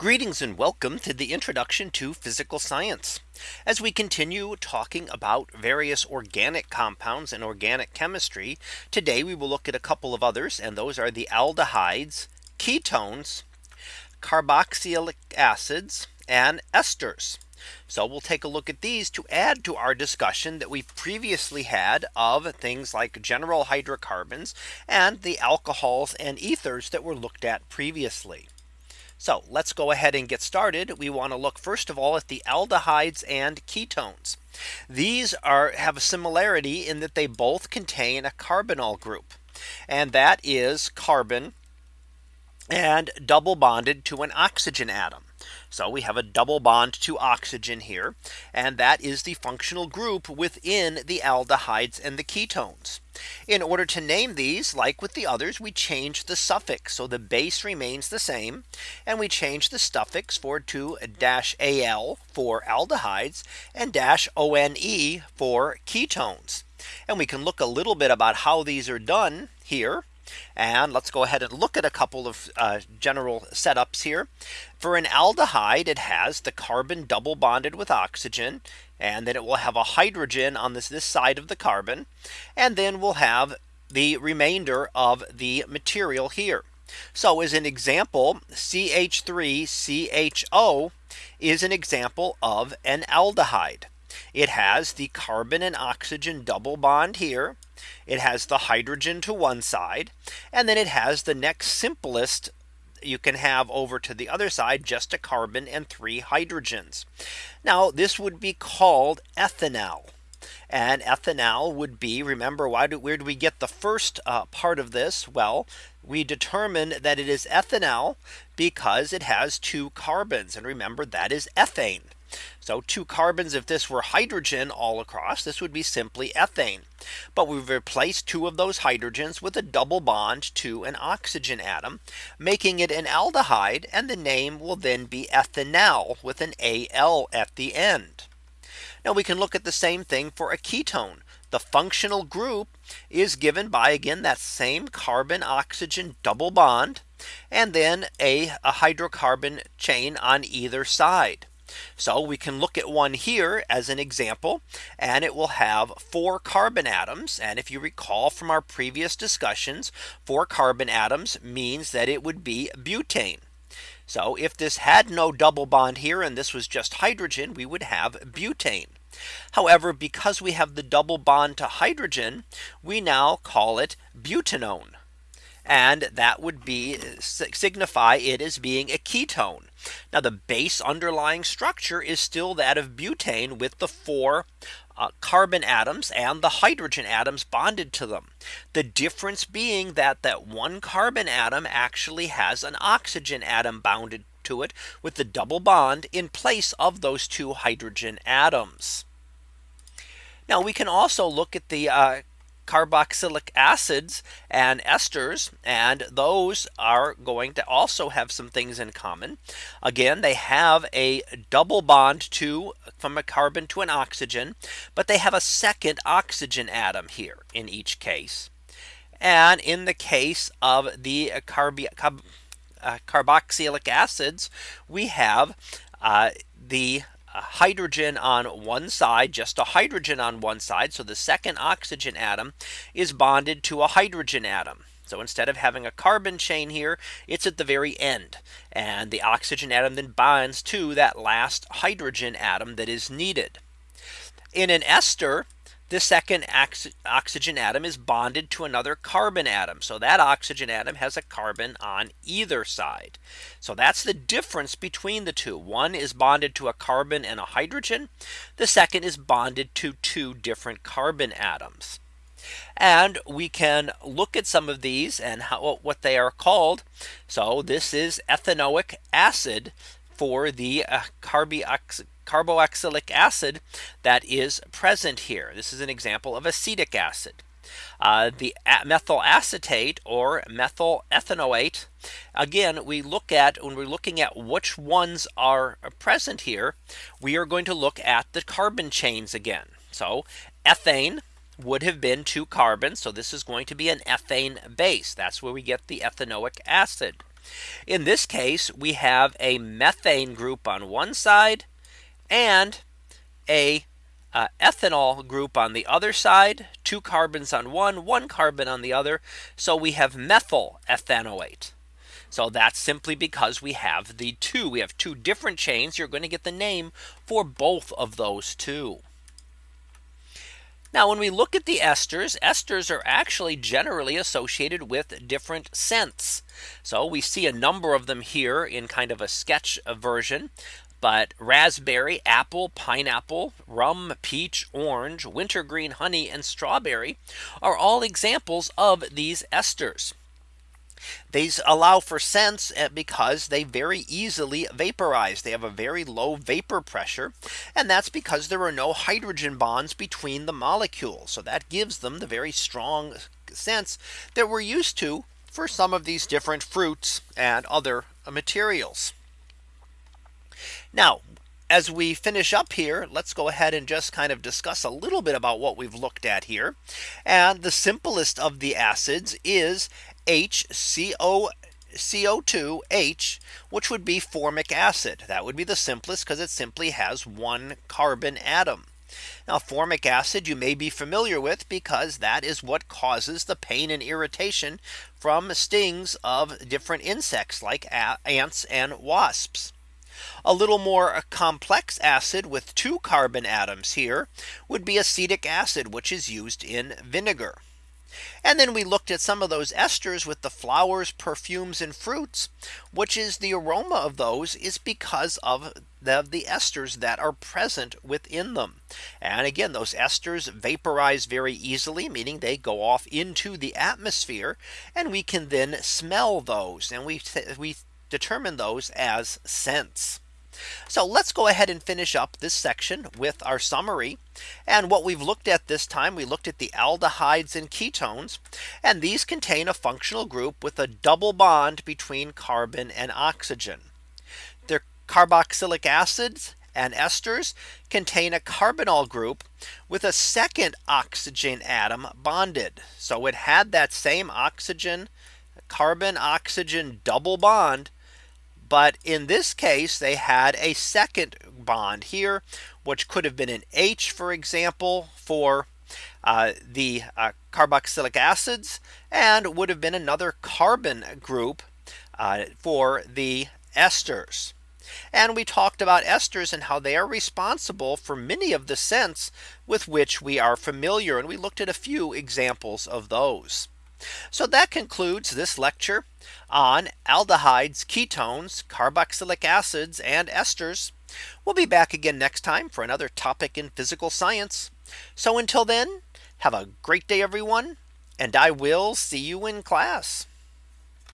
Greetings and welcome to the introduction to physical science. As we continue talking about various organic compounds and organic chemistry. Today we will look at a couple of others and those are the aldehydes, ketones, carboxylic acids and esters. So we'll take a look at these to add to our discussion that we previously had of things like general hydrocarbons and the alcohols and ethers that were looked at previously. So let's go ahead and get started. We want to look first of all at the aldehydes and ketones. These are have a similarity in that they both contain a carbonyl group. And that is carbon and double bonded to an oxygen atom. So we have a double bond to oxygen here. And that is the functional group within the aldehydes and the ketones. In order to name these like with the others, we change the suffix. So the base remains the same. And we change the suffix for to dash al for aldehydes and dash one for ketones. And we can look a little bit about how these are done here. And let's go ahead and look at a couple of uh, general setups here. For an aldehyde, it has the carbon double bonded with oxygen. And then it will have a hydrogen on this, this side of the carbon. And then we'll have the remainder of the material here. So as an example, CH3 CHO is an example of an aldehyde. It has the carbon and oxygen double bond here. It has the hydrogen to one side. And then it has the next simplest you can have over to the other side just a carbon and three hydrogens. Now this would be called ethanal. And ethanal would be remember why do where do we get the first uh, part of this? Well, we determine that it is ethanal because it has two carbons. And remember that is ethane. So two carbons, if this were hydrogen all across, this would be simply ethane. But we've replaced two of those hydrogens with a double bond to an oxygen atom, making it an aldehyde. And the name will then be ethanal with an AL at the end. Now we can look at the same thing for a ketone. The functional group is given by again that same carbon oxygen double bond and then a, a hydrocarbon chain on either side. So we can look at one here as an example and it will have four carbon atoms. And if you recall from our previous discussions, four carbon atoms means that it would be butane. So if this had no double bond here and this was just hydrogen, we would have butane. However, because we have the double bond to hydrogen, we now call it butanone. And that would be signify it as being a ketone. Now the base underlying structure is still that of butane with the four uh, carbon atoms and the hydrogen atoms bonded to them. The difference being that that one carbon atom actually has an oxygen atom bounded to it with the double bond in place of those two hydrogen atoms. Now we can also look at the uh, carboxylic acids and esters and those are going to also have some things in common. Again, they have a double bond to from a carbon to an oxygen, but they have a second oxygen atom here in each case. And in the case of the carb uh, carboxylic acids, we have uh, the hydrogen on one side, just a hydrogen on one side. So the second oxygen atom is bonded to a hydrogen atom. So instead of having a carbon chain here, it's at the very end. And the oxygen atom then binds to that last hydrogen atom that is needed. In an ester, the second oxygen atom is bonded to another carbon atom. So that oxygen atom has a carbon on either side. So that's the difference between the two. One is bonded to a carbon and a hydrogen. The second is bonded to two different carbon atoms. And we can look at some of these and how what they are called. So this is ethanoic acid for the uh, carboxy carboxylic acid that is present here. This is an example of acetic acid. Uh, the methyl acetate or methyl ethanoate. Again, we look at when we're looking at which ones are present here, we are going to look at the carbon chains again. So ethane would have been two carbons. So this is going to be an ethane base. That's where we get the ethanoic acid. In this case, we have a methane group on one side and a uh, ethanol group on the other side, two carbons on one, one carbon on the other. So we have methyl ethanoate. So that's simply because we have the two. We have two different chains. You're going to get the name for both of those two. Now, when we look at the esters, esters are actually generally associated with different scents. So we see a number of them here in kind of a sketch version. But raspberry, apple, pineapple, rum, peach, orange, wintergreen, honey, and strawberry are all examples of these esters. These allow for scents eh, because they very easily vaporize. They have a very low vapor pressure. And that's because there are no hydrogen bonds between the molecules. So that gives them the very strong scents that we're used to for some of these different fruits and other materials. Now, as we finish up here, let's go ahead and just kind of discuss a little bit about what we've looked at here. And the simplest of the acids is HCO CO2H, which would be formic acid. That would be the simplest because it simply has one carbon atom. Now formic acid you may be familiar with because that is what causes the pain and irritation from stings of different insects like ants and wasps. A little more complex acid with two carbon atoms here would be acetic acid, which is used in vinegar. And then we looked at some of those esters with the flowers, perfumes and fruits, which is the aroma of those is because of the, the esters that are present within them. And again, those esters vaporize very easily, meaning they go off into the atmosphere and we can then smell those and we we determine those as scents. So let's go ahead and finish up this section with our summary. And what we've looked at this time, we looked at the aldehydes and ketones. And these contain a functional group with a double bond between carbon and oxygen. Their carboxylic acids and esters contain a carbonyl group with a second oxygen atom bonded. So it had that same oxygen carbon oxygen double bond but in this case, they had a second bond here, which could have been an H, for example, for uh, the uh, carboxylic acids and would have been another carbon group uh, for the esters. And we talked about esters and how they are responsible for many of the scents with which we are familiar. And we looked at a few examples of those. So that concludes this lecture on aldehydes, ketones, carboxylic acids and esters. We'll be back again next time for another topic in physical science. So until then, have a great day, everyone, and I will see you in class.